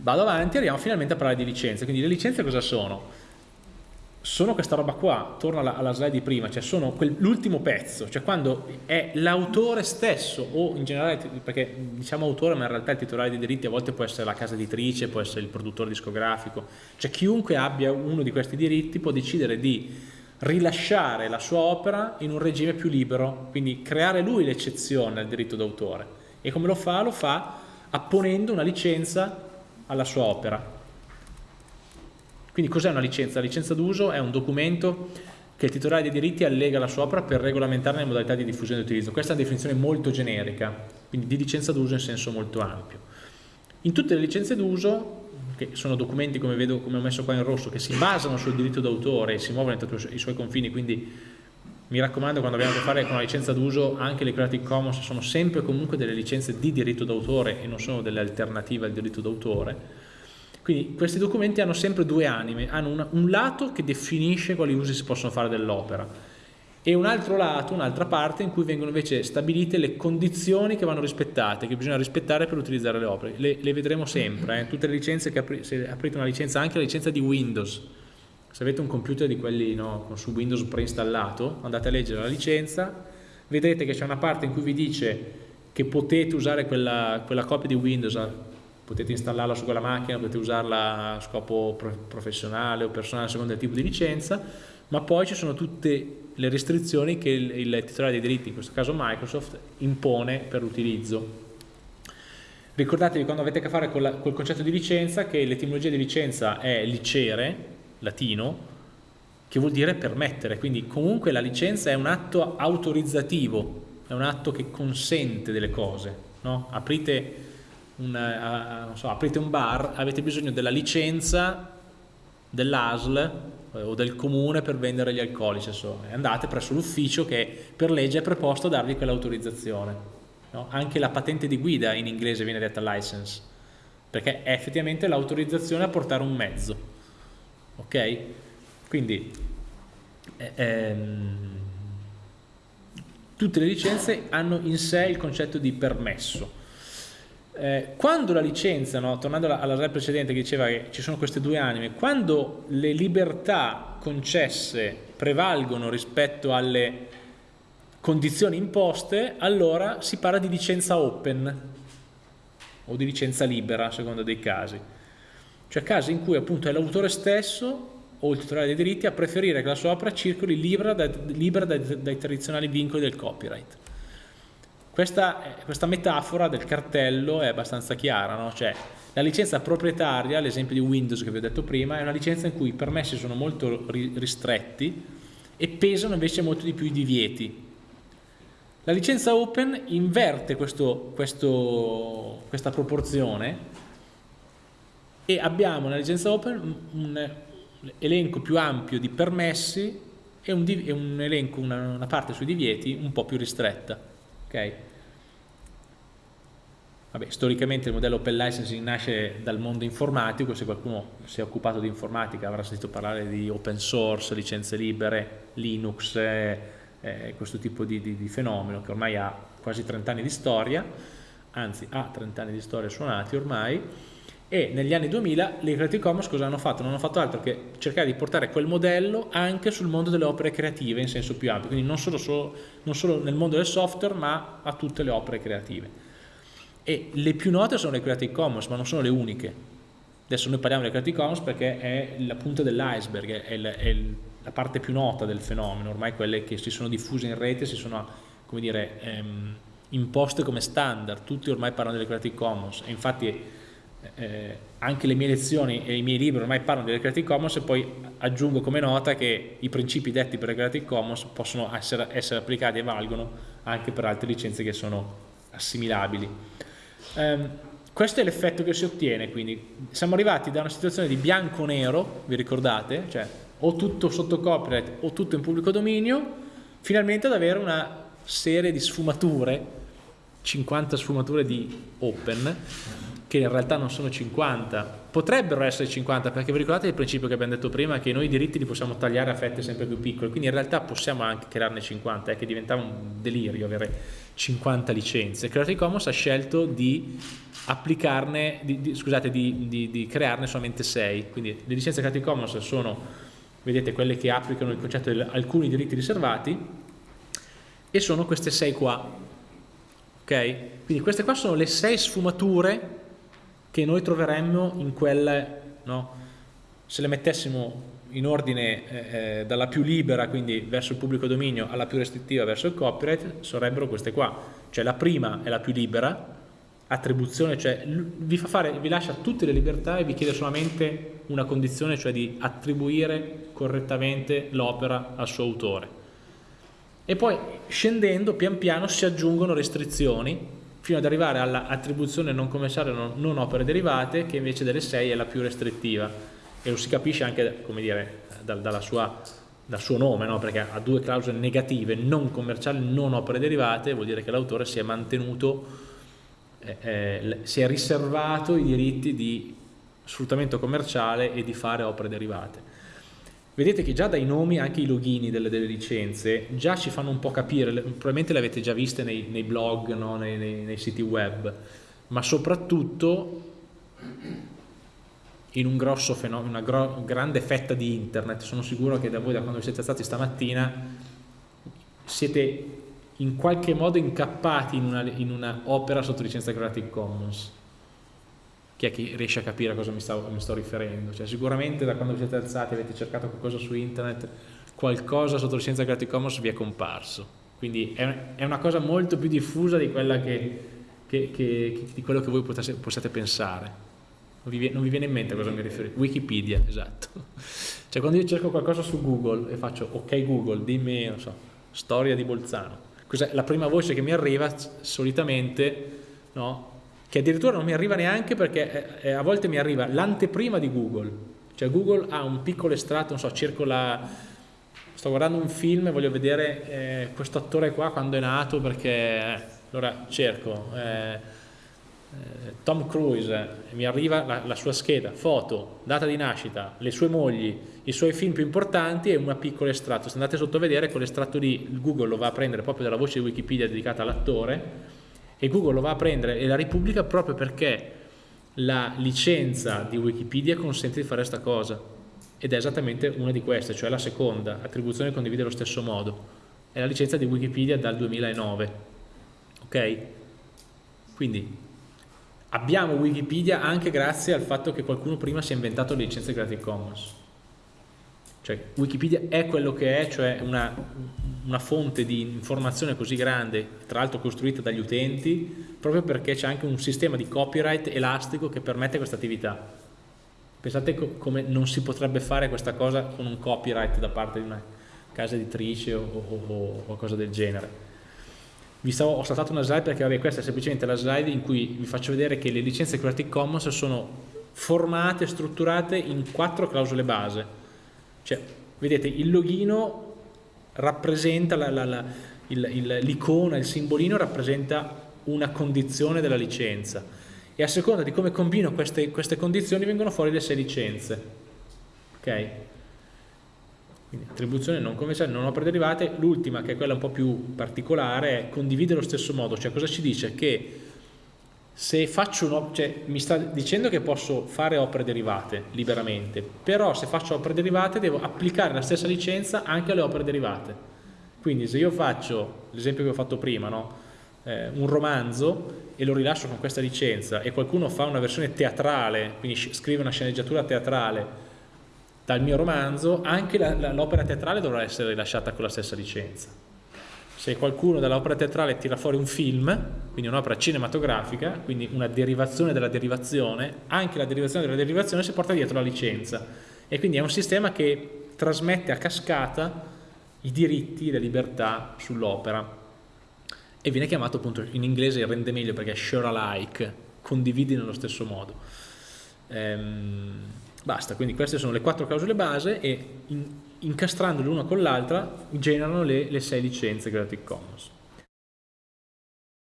vado avanti e arriviamo finalmente a parlare di licenze. Quindi le licenze cosa sono? Sono questa roba qua, torno alla, alla slide di prima, cioè sono l'ultimo pezzo, cioè quando è l'autore stesso o in generale, perché diciamo autore ma in realtà il titolare dei diritti a volte può essere la casa editrice, può essere il produttore discografico, cioè chiunque abbia uno di questi diritti può decidere di rilasciare la sua opera in un regime più libero, quindi creare lui l'eccezione al diritto d'autore. E come lo fa? Lo fa apponendo una licenza alla sua opera. Quindi cos'è una licenza? La licenza d'uso è un documento che il titolare dei diritti allega alla sua opera per regolamentarne le modalità di diffusione e di utilizzo. Questa è una definizione molto generica, quindi di licenza d'uso in senso molto ampio. In tutte le licenze d'uso, che sono documenti come vedo, come ho messo qua in rosso, che si basano sul diritto d'autore e si muovono entro i suoi confini, quindi mi raccomando quando abbiamo a che fare con la licenza d'uso anche le Creative Commons sono sempre comunque delle licenze di diritto d'autore e non sono delle alternative al diritto d'autore quindi questi documenti hanno sempre due anime hanno una, un lato che definisce quali usi si possono fare dell'opera e un altro lato, un'altra parte in cui vengono invece stabilite le condizioni che vanno rispettate, che bisogna rispettare per utilizzare le opere. Le, le vedremo sempre, eh? tutte le licenze che apri, se aprite una licenza, anche la licenza di Windows, se avete un computer di quelli no, su Windows preinstallato, andate a leggere la licenza, vedrete che c'è una parte in cui vi dice che potete usare quella, quella copia di Windows, eh, potete installarla su quella macchina, potete usarla a scopo professionale o personale a seconda del tipo di licenza, ma poi ci sono tutte le restrizioni che il, il titolare dei diritti, in questo caso Microsoft, impone per l'utilizzo. Ricordatevi quando avete a che fare con col concetto di licenza che l'etimologia di licenza è licere, latino, che vuol dire permettere, quindi comunque la licenza è un atto autorizzativo, è un atto che consente delle cose, no? aprite, un, uh, so, aprite un bar, avete bisogno della licenza dell'ASL eh, o del comune per vendere gli alcolici, insomma. andate presso l'ufficio che per legge è preposto a darvi quell'autorizzazione. No? Anche la patente di guida in inglese viene detta license, perché è effettivamente l'autorizzazione a portare un mezzo ok? Quindi eh, ehm, tutte le licenze hanno in sé il concetto di permesso. Eh, quando la licenza, no, tornando alla, alla slide precedente che diceva che ci sono queste due anime, quando le libertà concesse prevalgono rispetto alle condizioni imposte, allora si parla di licenza open o di licenza libera, a seconda dei casi cioè casi in cui appunto è l'autore stesso o il titolare dei diritti a preferire che la sua opera circoli libera, da, libera dai, dai, tradizionali vincoli del copyright. Questa, questa, metafora del cartello è abbastanza chiara, no? cioè la licenza proprietaria, l'esempio di Windows che vi ho detto prima, è una licenza in cui i permessi sono molto ristretti e pesano invece molto di più i divieti. La licenza open inverte questo, questo, questa proporzione e abbiamo nella licenza open un elenco più ampio di permessi e un, e un elenco, una, una, parte sui divieti un po' più ristretta. Okay? Vabbè, storicamente il modello open licensing nasce dal mondo informatico, se qualcuno si è occupato di informatica avrà sentito parlare di open source, licenze libere, Linux, eh, eh, questo tipo di, di, di fenomeno che ormai ha quasi 30 anni di storia, anzi ha 30 anni di storia suonati ormai, e negli anni 2000 le Creative Commons cosa hanno fatto? Non hanno fatto altro che cercare di portare quel modello anche sul mondo delle opere creative in senso più ampio, quindi non solo, solo, non solo nel mondo del software ma a tutte le opere creative. E le più note sono le Creative Commons, ma non sono le uniche. Adesso noi parliamo delle Creative Commons perché è la punta dell'iceberg, è, è, è, la parte più nota del fenomeno, ormai quelle che si sono diffuse in rete si sono, come dire, ehm, imposte come standard, tutti ormai parlano delle Creative Commons e infatti eh, anche le mie lezioni e i miei libri ormai parlano delle Creative Commons e poi aggiungo come nota che i principi detti per le Creative Commons possono essere, essere applicati e valgono anche per altre licenze che sono assimilabili. Um, questo è l'effetto che si ottiene, quindi siamo arrivati da una situazione di bianco-nero, vi ricordate? Cioè o tutto sotto copyright o tutto in pubblico dominio, finalmente ad avere una serie di sfumature 50 sfumature di open che in realtà non sono 50, potrebbero essere 50 perché vi ricordate il principio che abbiamo detto prima che noi i diritti li possiamo tagliare a fette sempre più piccole, quindi in realtà possiamo anche crearne 50, è che diventava un delirio avere 50 licenze. Creative Commons ha scelto di applicarne, di, di, scusate, di, di, crearne solamente 6, quindi le licenze Creative Commons sono, vedete, quelle che applicano il concetto di alcuni diritti riservati e sono queste 6 qua, ok? Quindi queste qua sono le 6 sfumature che noi troveremmo in quelle, no? se le mettessimo in ordine eh, eh, dalla più libera, quindi verso il pubblico dominio, alla più restrittiva verso il copyright, sarebbero queste qua. Cioè la prima è la più libera, attribuzione, cioè vi, fa fare, vi lascia tutte le libertà e vi chiede solamente una condizione, cioè di attribuire correttamente l'opera al suo autore. E poi scendendo pian piano si aggiungono restrizioni fino ad arrivare all'attribuzione non commerciale non, non opere derivate che invece delle 6 è la più restrittiva e lo si capisce anche dire, dal, sua, dal suo nome no? perché ha due clausole negative non commerciali, non opere derivate vuol dire che l'autore si è mantenuto eh, eh, si è riservato i diritti di sfruttamento commerciale e di fare opere derivate vedete che già dai nomi anche i login delle, delle, licenze già ci fanno un po' capire, probabilmente le avete già viste nei, nei blog, no? nei, nei, nei, siti web, ma soprattutto in un grosso fenomeno, una gro grande fetta di internet, sono sicuro che da voi da quando vi siete stati stamattina siete in qualche modo incappati in una, in una opera sotto licenza Creative Commons chi è che riesce a capire a cosa mi, stavo, mi sto riferendo? Cioè, sicuramente da quando vi siete alzati avete cercato qualcosa su internet, qualcosa sotto licenza Creative Commons vi è comparso. Quindi è, è una cosa molto più diffusa di, che, che, che, di quello che voi potesse, possiate pensare. Non vi, non vi, viene in mente a cosa mi riferisco? Wikipedia, esatto. Cioè quando io cerco qualcosa su Google e faccio ok Google, dimmi, non so, storia di Bolzano. La prima voce che mi arriva solitamente no, che addirittura non mi arriva neanche perché eh, eh, a volte mi arriva l'anteprima di Google, cioè Google ha un piccolo estratto, non so, cerco la... sto guardando un film e voglio vedere eh, questo attore qua quando è nato perché... Eh, allora cerco eh, Tom Cruise, mi arriva la, la, sua scheda, foto, data di nascita, le sue mogli, i suoi film più importanti e un piccolo estratto. Se andate sotto a vedere, quell'estratto lì Google lo va a prendere proprio dalla voce di Wikipedia dedicata all'attore e Google lo va a prendere e la ripubblica proprio perché la licenza di Wikipedia consente di fare questa cosa. Ed è esattamente una di queste, cioè la seconda, attribuzione condivide allo stesso modo, è la licenza di Wikipedia dal 2009, ok? Quindi abbiamo Wikipedia anche grazie al fatto che qualcuno prima si è inventato le licenze Creative Commons, cioè Wikipedia è quello che è, cioè una, una fonte di informazione così grande, tra l'altro costruita dagli utenti, proprio perché c'è anche un sistema di copyright elastico che permette questa attività. Pensate co come non si potrebbe fare questa cosa con un copyright da parte di una casa editrice o, o, o qualcosa del genere. Vi stavo, ho saltato una slide perché vabbè, questa è semplicemente la slide in cui vi faccio vedere che le licenze Creative Commons sono formate, strutturate in quattro clausole base cioè, vedete, il loghino rappresenta, l'icona, il, il simbolino rappresenta una condizione della licenza e a seconda di come combino queste, queste condizioni vengono fuori le sei licenze. Ok? Quindi attribuzione non commerciale, non opere derivate, l'ultima che è quella un po' più particolare è condivide lo stesso modo, cioè cosa ci dice? Che se faccio un, cioè, mi sta dicendo che posso fare opere derivate liberamente, però se faccio opere derivate devo applicare la stessa licenza anche alle opere derivate. Quindi se io faccio, l'esempio che ho fatto prima, no? eh, un romanzo e lo rilascio con questa licenza e qualcuno fa una versione teatrale, quindi scrive una sceneggiatura teatrale dal mio romanzo, anche l'opera teatrale dovrà essere rilasciata con la stessa licenza se qualcuno dall'opera teatrale tira fuori un film, quindi un'opera cinematografica, quindi una derivazione della derivazione, anche la derivazione della derivazione si porta dietro la licenza e quindi è un sistema che trasmette a cascata i diritti le libertà sull'opera e viene chiamato appunto in inglese rende meglio perché è share alike, condividi nello stesso modo. Ehm, basta, quindi queste sono le quattro clausole base e in, incastrandole l'una con l'altra generano le, le sei licenze Creative Commons.